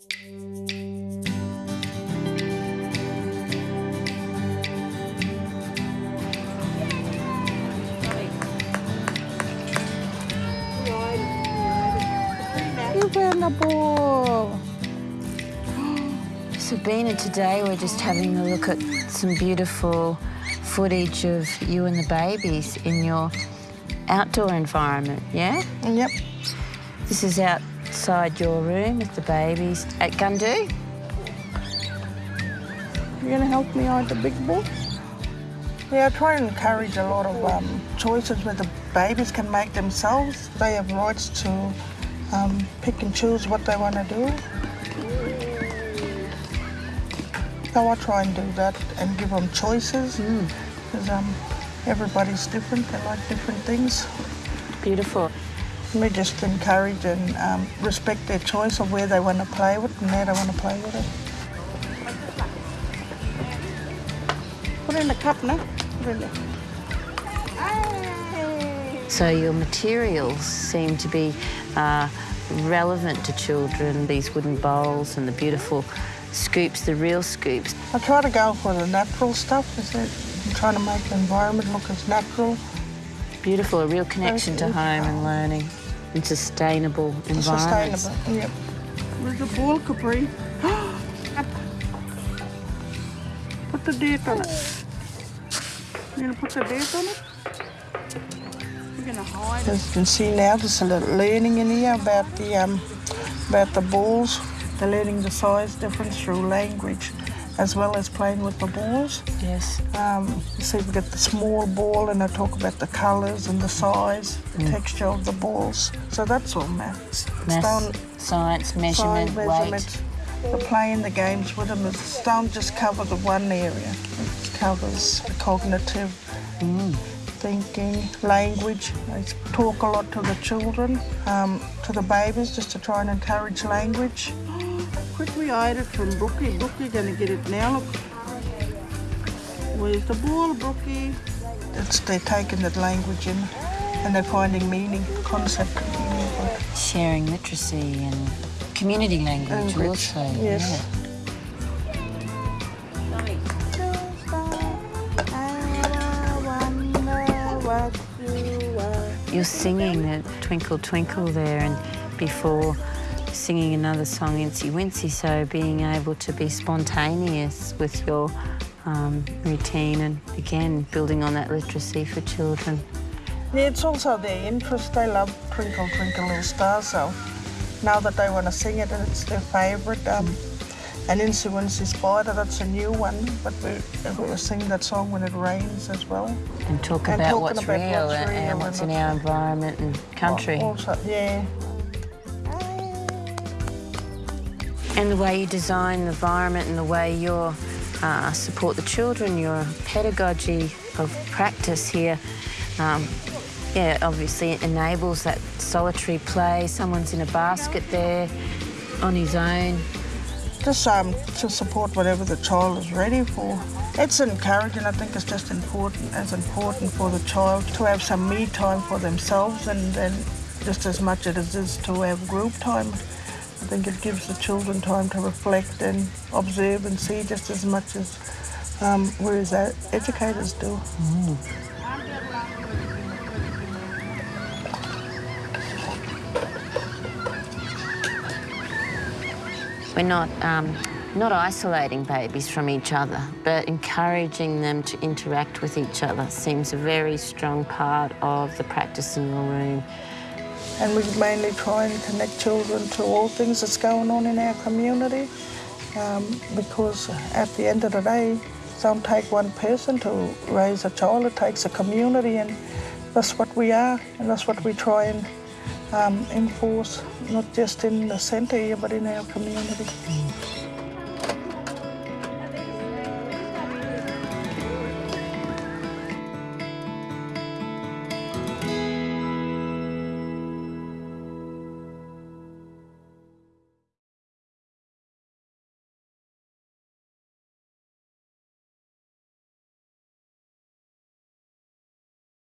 You found a ball. Sabina, today we're just having a look at some beautiful footage of you and the babies in your outdoor environment, yeah? Yep. This is outside your room with the babies at Gundu. You're gonna help me hide the big ball? Yeah, I try and encourage a lot of um, choices where the babies can make themselves. They have rights to um, pick and choose what they want to do. So I try and do that and give them choices because um, everybody's different. They like different things. Beautiful. We just encourage and um, respect their choice of where they want to play with and how they want to play with it. Put it in the cup now. Put it in there. So your materials seem to be uh, relevant to children, these wooden bowls and the beautiful scoops, the real scoops. I try to go for the natural stuff. Is it? I'm trying to make the environment look as natural. Beautiful, a real connection to home and learning and sustainable environments. Sustainable. Yep. Where's the ball, Capri? put the dirt on it. You're gonna put the dirt on it? We're gonna hide it. As you can see now, there's a little learning in here about the um, about the balls. They're learning the size difference through language, as well as playing with the balls. Yes. Um, you see, we get the small ball, and I talk about the colours and the size, the texture of the balls. So that's all maths. Maths, science, measurement, weight. measurement. The playing the games with them is don't just cover the one area. It covers cognitive thinking, language. I talk a lot to the children, um, to the babies, just to try and encourage language. Quickly hide it from Brookie. Brookie gonna get it now. Look. Where's the ball, Brookie? It's, they're taking that language in and they're finding meaning, concept and meaning. Sharing literacy and community language Language, also. yes. Yeah. You're singing the Twinkle Twinkle there and before singing another song, Incy Wincy, so being able to be spontaneous with your um, routine and again building on that literacy for children. Yeah, it's also their interest. They love Twinkle Twinkle Little Star, so now that they want to sing it and it's their favourite. Um, and Incy Wincy Spider, that's a new one, but we, we singing that song when it rains as well. And talk And about what's about real what's and, real and what's in our environment and country. Also, yeah. And the way you design the environment and the way you uh, support the children, your pedagogy of practice here, um, yeah, obviously enables that solitary play. Someone's in a basket there on his own. Just um, to support whatever the child is ready for. It's encouraging, I think it's just important, as important for the child to have some me time for themselves and then just as much as it is to have group time. I think it gives the children time to reflect and observe and see just as much as um, whereas our educators do. We're not, um, not isolating babies from each other, but encouraging them to interact with each other seems a very strong part of the practice in your room. And we mainly try and connect children to all things that's going on in our community um, because at the end of the day, it don't take one person to raise a child, it takes a community and that's what we are and that's what we try and um, enforce, not just in the centre here but in our community.